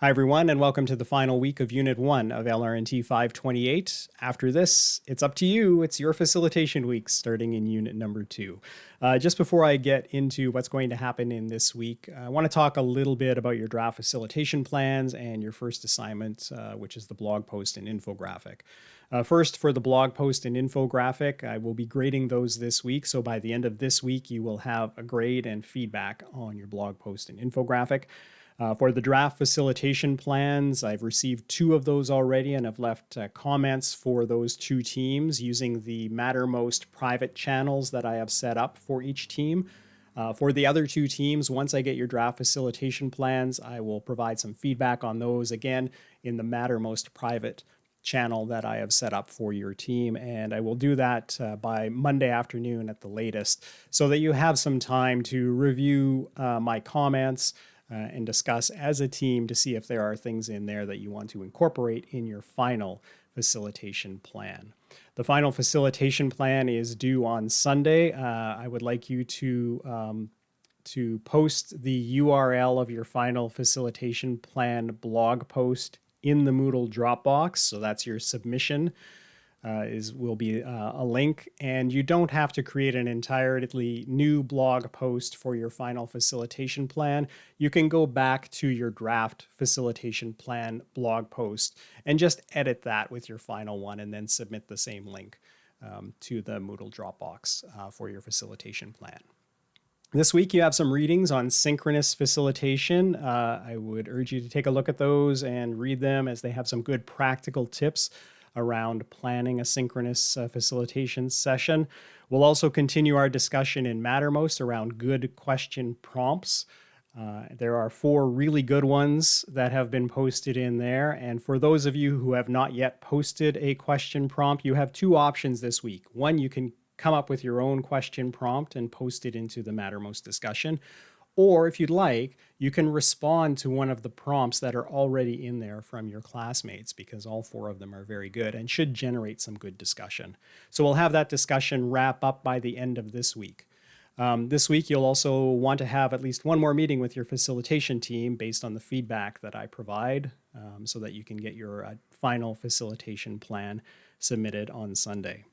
Hi, everyone, and welcome to the final week of Unit 1 of LRNT 528. After this, it's up to you. It's your facilitation week starting in Unit number 2. Uh, just before I get into what's going to happen in this week, I want to talk a little bit about your draft facilitation plans and your first assignment, uh, which is the blog post and infographic. Uh, first, for the blog post and infographic, I will be grading those this week. So by the end of this week, you will have a grade and feedback on your blog post and infographic. Uh, for the draft facilitation plans, I've received two of those already and have left uh, comments for those two teams using the Mattermost private channels that I have set up for each team. Uh, for the other two teams, once I get your draft facilitation plans, I will provide some feedback on those again in the Mattermost private channel that I have set up for your team. And I will do that uh, by Monday afternoon at the latest so that you have some time to review uh, my comments, uh, and discuss as a team to see if there are things in there that you want to incorporate in your final facilitation plan. The final facilitation plan is due on Sunday. Uh, I would like you to um, to post the URL of your final facilitation plan blog post in the Moodle Dropbox. So that's your submission uh, is will be uh, a link and you don't have to create an entirely new blog post for your final facilitation plan. You can go back to your draft facilitation plan blog post and just edit that with your final one and then submit the same link um, to the Moodle Dropbox uh, for your facilitation plan. This week you have some readings on synchronous facilitation. Uh, I would urge you to take a look at those and read them as they have some good practical tips around planning a synchronous uh, facilitation session. We'll also continue our discussion in Mattermost around good question prompts. Uh, there are four really good ones that have been posted in there. And for those of you who have not yet posted a question prompt, you have two options this week. One, you can come up with your own question prompt and post it into the Mattermost discussion. Or if you'd like, you can respond to one of the prompts that are already in there from your classmates because all four of them are very good and should generate some good discussion. So we'll have that discussion wrap up by the end of this week. Um, this week, you'll also want to have at least one more meeting with your facilitation team based on the feedback that I provide um, so that you can get your uh, final facilitation plan submitted on Sunday.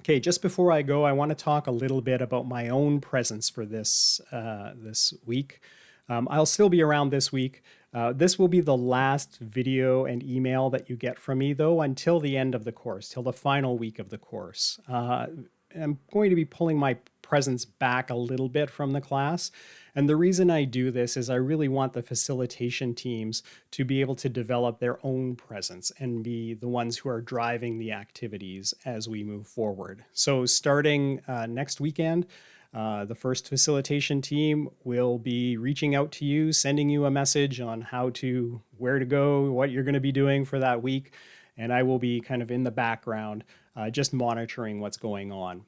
Okay, just before I go, I want to talk a little bit about my own presence for this, uh, this week. Um, I'll still be around this week. Uh, this will be the last video and email that you get from me, though, until the end of the course, till the final week of the course. Uh, I'm going to be pulling my presence back a little bit from the class. And the reason I do this is I really want the facilitation teams to be able to develop their own presence and be the ones who are driving the activities as we move forward. So starting uh, next weekend, uh, the first facilitation team will be reaching out to you, sending you a message on how to, where to go, what you're going to be doing for that week. And I will be kind of in the background, uh, just monitoring what's going on.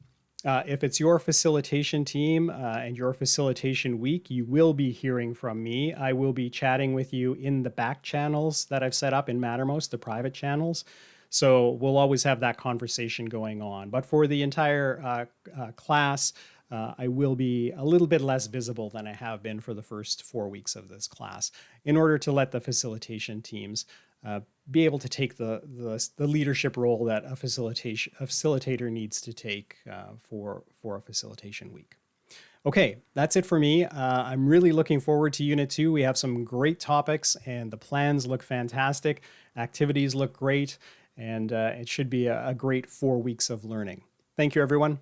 Uh, if it's your facilitation team uh, and your facilitation week, you will be hearing from me. I will be chatting with you in the back channels that I've set up in Mattermost, the private channels. So we'll always have that conversation going on. But for the entire uh, class, uh, I will be a little bit less visible than I have been for the first four weeks of this class in order to let the facilitation teams uh, be able to take the, the, the, leadership role that a facilitation a facilitator needs to take uh, for, for a facilitation week. Okay, that's it for me. Uh, I'm really looking forward to Unit 2. We have some great topics and the plans look fantastic. Activities look great and uh, it should be a, a great four weeks of learning. Thank you, everyone.